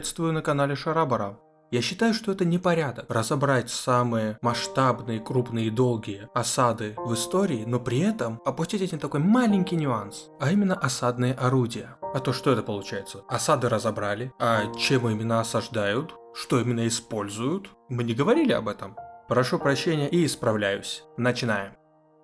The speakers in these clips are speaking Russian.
Приветствую на канале Шарабара. Я считаю, что это непорядок разобрать самые масштабные, крупные и долгие осады в истории, но при этом опустить один такой маленький нюанс, а именно осадные орудия. А то что это получается? Осады разобрали, а чем именно осаждают? Что именно используют? Мы не говорили об этом. Прошу прощения и исправляюсь. Начинаем.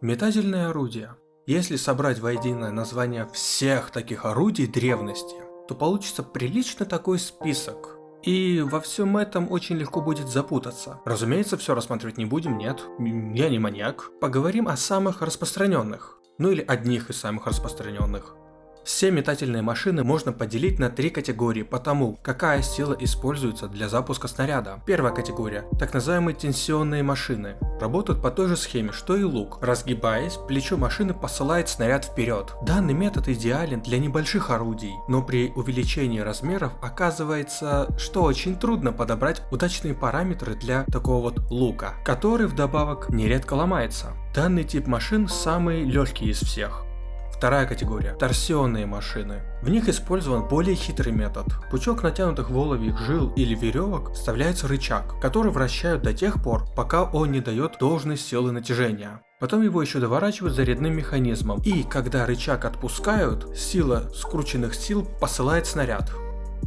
Метательные орудия. Если собрать воедино название всех таких орудий древности, то получится прилично такой список. И во всем этом очень легко будет запутаться. Разумеется, все рассматривать не будем, нет, я не маньяк. Поговорим о самых распространенных. Ну или одних из самых распространенных. Все метательные машины можно поделить на три категории по тому, какая сила используется для запуска снаряда. Первая категория – так называемые тенсионные машины. Работают по той же схеме, что и лук. Разгибаясь, плечо машины посылает снаряд вперед. Данный метод идеален для небольших орудий, но при увеличении размеров оказывается, что очень трудно подобрать удачные параметры для такого вот лука, который вдобавок нередко ломается. Данный тип машин самый легкий из всех. Вторая категория – торсионные машины. В них использован более хитрый метод. Пучок натянутых воловьих жил или веревок вставляется рычаг, который вращают до тех пор, пока он не дает должной силы натяжения. Потом его еще доворачивают зарядным механизмом, и когда рычаг отпускают, сила скрученных сил посылает снаряд.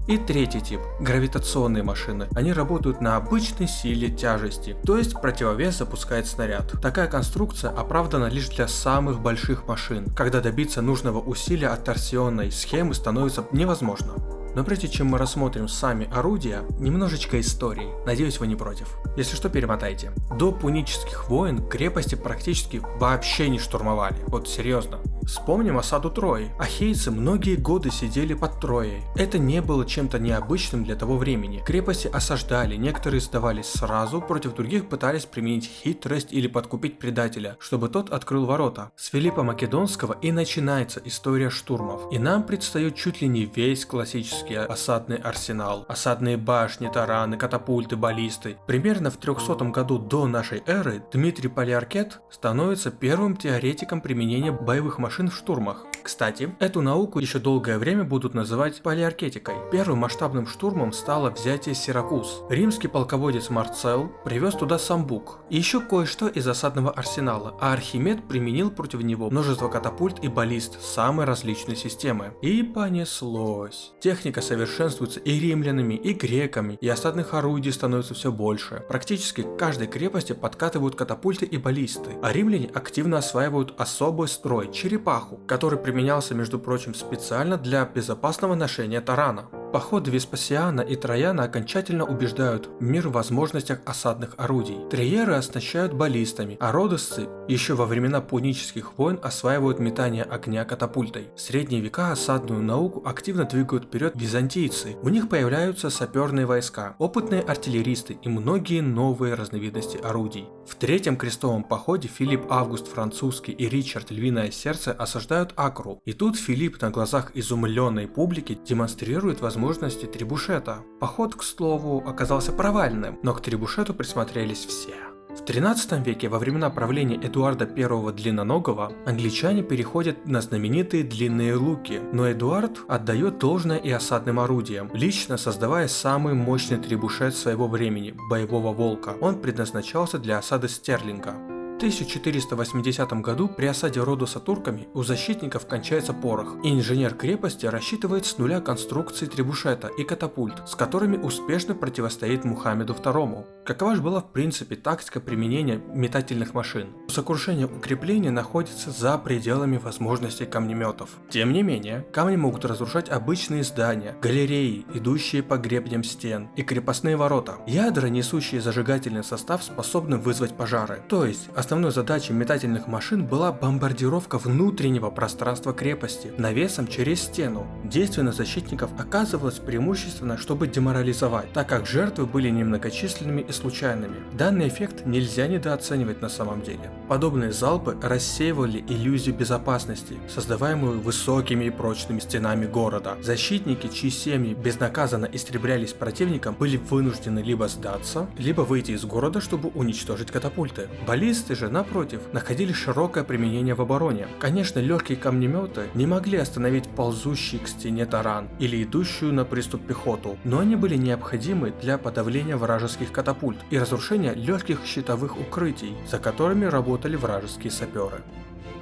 И третий тип – гравитационные машины. Они работают на обычной силе тяжести, то есть противовес запускает снаряд. Такая конструкция оправдана лишь для самых больших машин, когда добиться нужного усилия от торсионной схемы становится невозможно. Но прежде чем мы рассмотрим сами орудия, немножечко истории. Надеюсь, вы не против. Если что, перемотайте. До пунических войн крепости практически вообще не штурмовали. Вот серьезно. Вспомним осаду Трои. Ахейцы многие годы сидели под Троей. Это не было чем-то необычным для того времени. Крепости осаждали, некоторые сдавались сразу, против других пытались применить хитрость или подкупить предателя, чтобы тот открыл ворота. С Филиппа Македонского и начинается история штурмов. И нам предстает чуть ли не весь классический осадный арсенал. Осадные башни, тараны, катапульты, баллисты. Примерно в 300 году до нашей эры Дмитрий Полиаркет становится первым теоретиком применения боевых машин машин в штурмах. Кстати, эту науку еще долгое время будут называть полиаркетикой. Первым масштабным штурмом стало взятие Сиракуз. Римский полководец Марцел привез туда самбук и еще кое-что из осадного арсенала, а Архимед применил против него множество катапульт и баллист самой различной системы. И понеслось. Техника совершенствуется и римлянами, и греками, и осадных орудий становится все больше. Практически к каждой крепости подкатывают катапульты и баллисты, а римляне активно осваивают особый строй – черепаху, который применялся, между прочим, специально для безопасного ношения тарана. Походы Веспасиана и Трояна окончательно убеждают мир в возможностях осадных орудий. Триеры оснащают баллистами, а родосцы еще во времена пунических войн осваивают метание огня катапультой. В средние века осадную науку активно двигают вперед византийцы. У них появляются саперные войска, опытные артиллеристы и многие новые разновидности орудий. В третьем крестовом походе Филипп Август Французский и Ричард Львиное Сердце осаждают Акру. И тут Филипп на глазах изумленной публики демонстрирует возможность возможности трибушета. Поход, к слову, оказался провальным, но к трибушету присмотрелись все. В 13 веке, во времена правления Эдуарда I Длинноногого, англичане переходят на знаменитые длинные луки, но Эдуард отдает должное и осадным орудиям, лично создавая самый мощный трибушет своего времени – боевого волка. Он предназначался для осады Стерлинга. 1480 году при осаде Родоса турками у защитников кончается порох, и инженер крепости рассчитывает с нуля конструкции требушета и катапульт, с которыми успешно противостоит Мухаммеду II. Какова же была в принципе тактика применения метательных машин? Сокрушение укрепления находится за пределами возможностей камнеметов. Тем не менее, камни могут разрушать обычные здания, галереи, идущие по гребням стен, и крепостные ворота. Ядра, несущие зажигательный состав, способны вызвать пожары. То есть, Основной задачей метательных машин была бомбардировка внутреннего пространства крепости навесом через стену. Действие на защитников оказывалось преимущественно, чтобы деморализовать, так как жертвы были немногочисленными и случайными. Данный эффект нельзя недооценивать на самом деле. Подобные залпы рассеивали иллюзию безопасности, создаваемую высокими и прочными стенами города. Защитники, чьи семьи безнаказанно истреблялись противником, были вынуждены либо сдаться, либо выйти из города, чтобы уничтожить катапульты. Баллисты же же, напротив, находили широкое применение в обороне. Конечно, легкие камнеметы не могли остановить ползущий к стене таран или идущую на приступ пехоту, но они были необходимы для подавления вражеских катапульт и разрушения легких щитовых укрытий, за которыми работали вражеские саперы.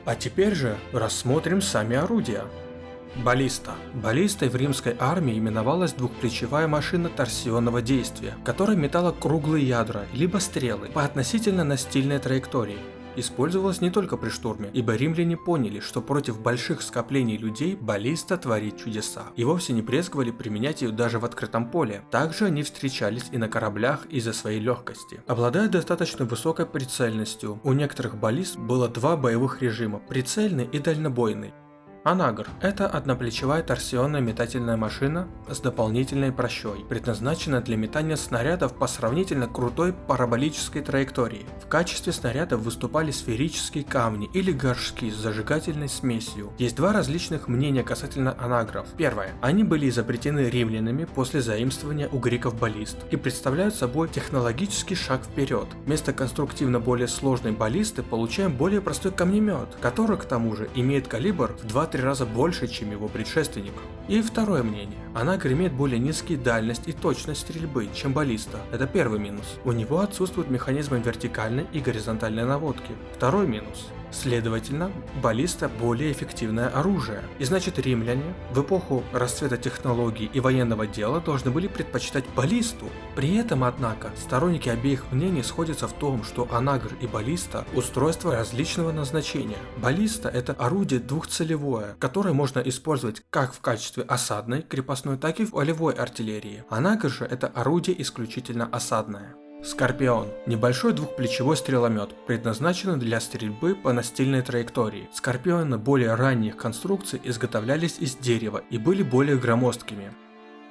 А теперь же рассмотрим сами орудия. Баллиста. Баллистой в римской армии именовалась двухплечевая машина торсионного действия, которая метала круглые ядра, либо стрелы, по относительно настильной траектории. Использовалась не только при штурме, ибо римляне поняли, что против больших скоплений людей баллиста творит чудеса, и вовсе не брезговали применять ее даже в открытом поле. Также они встречались и на кораблях из-за своей легкости. Обладая достаточно высокой прицельностью, у некоторых баллист было два боевых режима – прицельный и дальнобойный. Анагр – это одноплечевая торсионная метательная машина с дополнительной прощой, предназначенная для метания снарядов по сравнительно крутой параболической траектории. В качестве снарядов выступали сферические камни или горшки с зажигательной смесью. Есть два различных мнения касательно анагров. Первое. Они были изобретены римлянами после заимствования у греков баллист и представляют собой технологический шаг вперед. Вместо конструктивно более сложной баллисты получаем более простой камнемет, который к тому же имеет калибр в 2 2-3 раза больше, чем его предшественник. И второе мнение. Она имеет более низкие дальность и точность стрельбы, чем баллиста. Это первый минус. У него отсутствуют механизмы вертикальной и горизонтальной наводки. Второй минус. Следовательно, баллиста более эффективное оружие. И значит римляне в эпоху расцвета технологий и военного дела должны были предпочитать баллисту. При этом, однако, сторонники обеих мнений сходятся в том, что анагр и баллиста – устройства различного назначения. Баллиста – это орудие двухцелевое, которое можно использовать как в качестве осадной, крепостной, так и в полевой артиллерии. Анагр же – это орудие исключительно осадное. Скорпион – небольшой двухплечевой стреломет, предназначенный для стрельбы по настильной траектории. Скорпионы более ранних конструкций изготовлялись из дерева и были более громоздкими.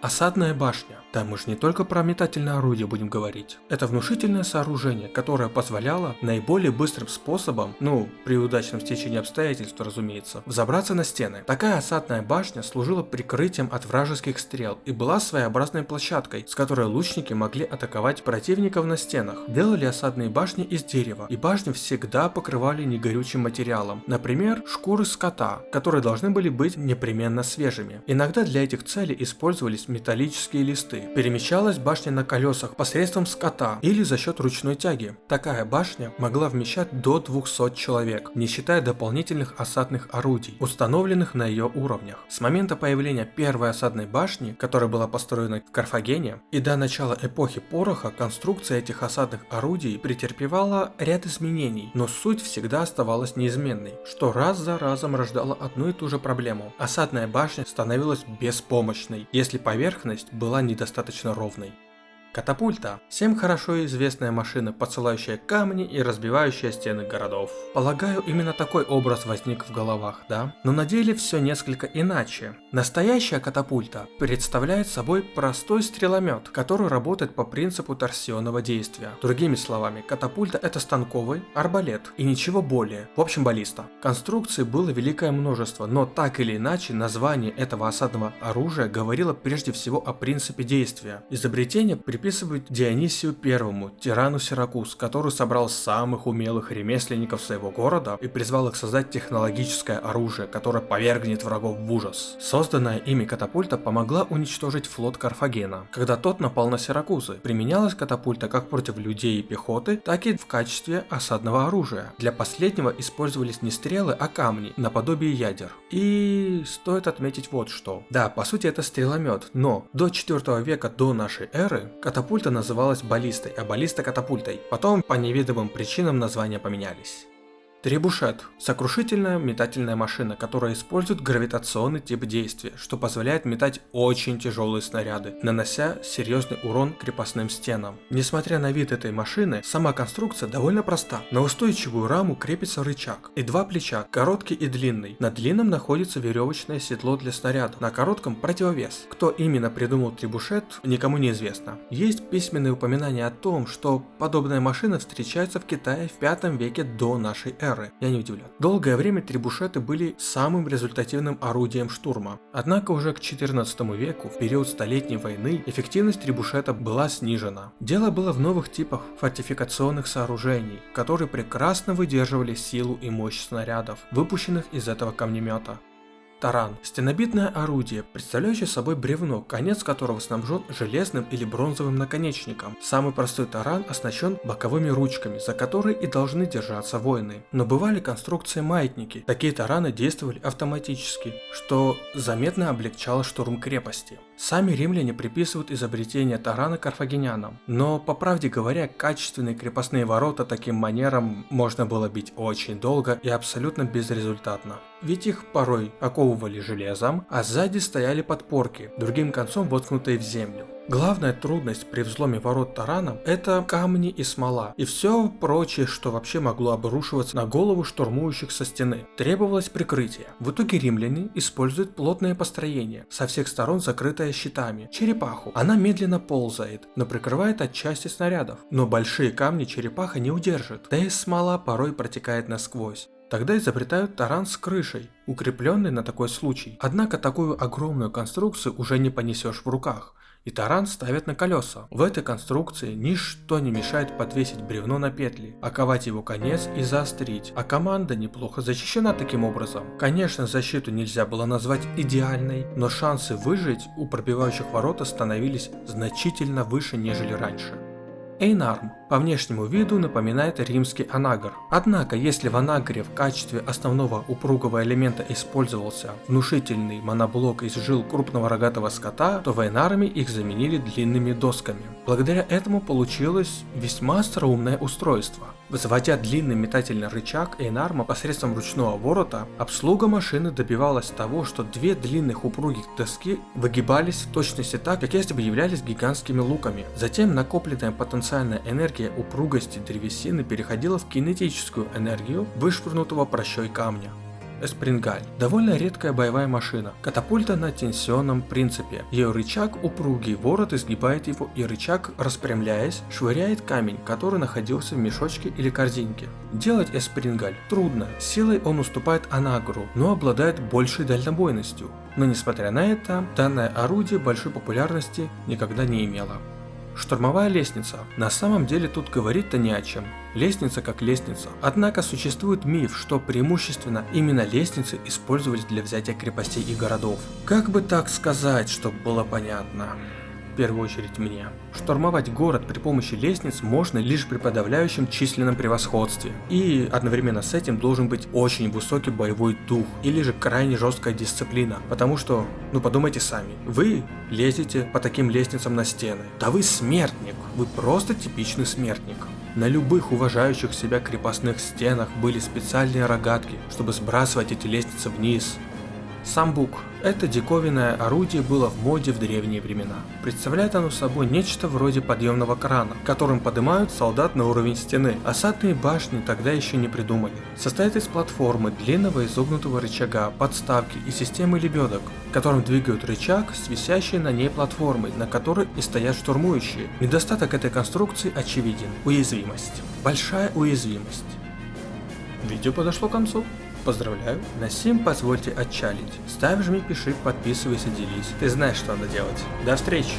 Осадная башня. Да мы же не только про метательное орудие будем говорить. Это внушительное сооружение, которое позволяло наиболее быстрым способом, ну, при удачном стечении обстоятельств, разумеется, взобраться на стены. Такая осадная башня служила прикрытием от вражеских стрел и была своеобразной площадкой, с которой лучники могли атаковать противников на стенах. Делали осадные башни из дерева, и башни всегда покрывали негорючим материалом, например, шкуры скота, которые должны были быть непременно свежими. Иногда для этих целей использовались металлические листы, перемещалась башня на колесах посредством скота или за счет ручной тяги. Такая башня могла вмещать до 200 человек, не считая дополнительных осадных орудий, установленных на ее уровнях. С момента появления первой осадной башни, которая была построена в Карфагене, и до начала эпохи пороха конструкция этих осадных орудий претерпевала ряд изменений, но суть всегда оставалась неизменной, что раз за разом рождало одну и ту же проблему. Осадная башня становилась беспомощной, если поверхность была недостаточно достаточно ровной. Катапульта. Всем хорошо известная машина, посылающая камни и разбивающая стены городов. Полагаю, именно такой образ возник в головах, да? Но на деле все несколько иначе. Настоящая катапульта представляет собой простой стреломет, который работает по принципу торсионного действия. Другими словами, катапульта это станковый арбалет и ничего более. В общем, баллиста. Конструкций было великое множество, но так или иначе название этого осадного оружия говорило прежде всего о принципе действия. Изобретение при приписывают Дионисию Первому, тирану Сиракуз, который собрал самых умелых ремесленников своего города и призвал их создать технологическое оружие, которое повергнет врагов в ужас. Созданная ими катапульта помогла уничтожить флот Карфагена, когда тот напал на Сиракузы. Применялась катапульта как против людей и пехоты, так и в качестве осадного оружия. Для последнего использовались не стрелы, а камни, наподобие ядер. И стоит отметить вот что. Да, по сути это стреломет, но до 4 века до нашей эры Катапульта называлась баллистой, а баллиста катапультой. Потом по неведомым причинам названия поменялись. Требушет – сокрушительная метательная машина, которая использует гравитационный тип действия, что позволяет метать очень тяжелые снаряды, нанося серьезный урон крепостным стенам. Несмотря на вид этой машины, сама конструкция довольно проста. На устойчивую раму крепится рычаг и два плеча, короткий и длинный. На длинном находится веревочное седло для снаряда, на коротком противовес. Кто именно придумал требушет, никому не известно. Есть письменные упоминания о том, что подобная машина встречается в Китае в 5 веке до нашей эры эры, я не удивлен. Долгое время трибушеты были самым результативным орудием штурма. Однако уже к 14 веку, в период Столетней войны, эффективность трибушета была снижена. Дело было в новых типах фортификационных сооружений, которые прекрасно выдерживали силу и мощь снарядов, выпущенных из этого камнемета. Таран – стенобитное орудие, представляющее собой бревно, конец которого снабжен железным или бронзовым наконечником. Самый простой таран оснащен боковыми ручками, за которые и должны держаться воины. Но бывали конструкции маятники. Такие тараны действовали автоматически, что заметно облегчало штурм крепости. Сами римляне приписывают изобретение тарана карфагенянам, но по правде говоря, качественные крепостные ворота таким манером можно было бить очень долго и абсолютно безрезультатно. Ведь их порой оковывали железом, а сзади стояли подпорки, другим концом воткнутые в землю. Главная трудность при взломе ворот тараном – это камни и смола, и все прочее, что вообще могло обрушиваться на голову штурмующих со стены. Требовалось прикрытие. В итоге римляне используют плотное построение, со всех сторон закрытое щитами, черепаху. Она медленно ползает, но прикрывает от части снарядов. Но большие камни черепаха не удержит, да и смола порой протекает насквозь. Тогда изобретают таран с крышей, укрепленный на такой случай. Однако такую огромную конструкцию уже не понесешь в руках и таран ставят на колеса. В этой конструкции ничто не мешает подвесить бревно на петли, оковать его конец и заострить, а команда неплохо защищена таким образом. Конечно, защиту нельзя было назвать идеальной, но шансы выжить у пробивающих ворота становились значительно выше, нежели раньше. Эйнарм по внешнему виду напоминает римский анагр. Однако, если в анагре в качестве основного упругого элемента использовался внушительный моноблок из жил крупного рогатого скота, то в Эйнарме их заменили длинными досками. Благодаря этому получилось весьма остроумное устройство. Взводя длинный метательный рычаг Эйнарма посредством ручного ворота, обслуга машины добивалась того, что две длинных упругих доски выгибались в точности так, как если бы являлись гигантскими луками. Затем накопленная потенциальная энергия упругости древесины переходила в кинетическую энергию вышвырнутого прощой камня. Эспрингаль. Довольно редкая боевая машина. Катапульта на тенсионном принципе. Ее рычаг упругий, ворот изгибает его и рычаг, распрямляясь, швыряет камень, который находился в мешочке или корзинке. Делать эспрингаль трудно, силой он уступает анагру, но обладает большей дальнобойностью. Но несмотря на это, данное орудие большой популярности никогда не имело. Штурмовая лестница. На самом деле тут говорить-то не о чем. Лестница как лестница. Однако существует миф, что преимущественно именно лестницы использовались для взятия крепостей и городов. Как бы так сказать, чтобы было понятно? В первую очередь мне. Штурмовать город при помощи лестниц можно лишь при подавляющем численном превосходстве. И одновременно с этим должен быть очень высокий боевой дух или же крайне жесткая дисциплина. Потому что, ну подумайте сами, вы лезете по таким лестницам на стены. Да вы смертник, вы просто типичный смертник. На любых уважающих себя крепостных стенах были специальные рогатки, чтобы сбрасывать эти лестницы вниз. Самбук это диковинное орудие было в моде в древние времена. Представляет оно собой нечто вроде подъемного крана, которым поднимают солдат на уровень стены. Осадные башни тогда еще не придумали. Состоит из платформы, длинного изогнутого рычага, подставки и системы лебедок, которым двигают рычаг с висящей на ней платформой, на которой и стоят штурмующие. Недостаток этой конструкции очевиден. Уязвимость. Большая уязвимость. Видео подошло к концу. Поздравляю. На сим позвольте отчалить. Ставь, жми, пиши, подписывайся, делись. Ты знаешь, что надо делать. До встречи.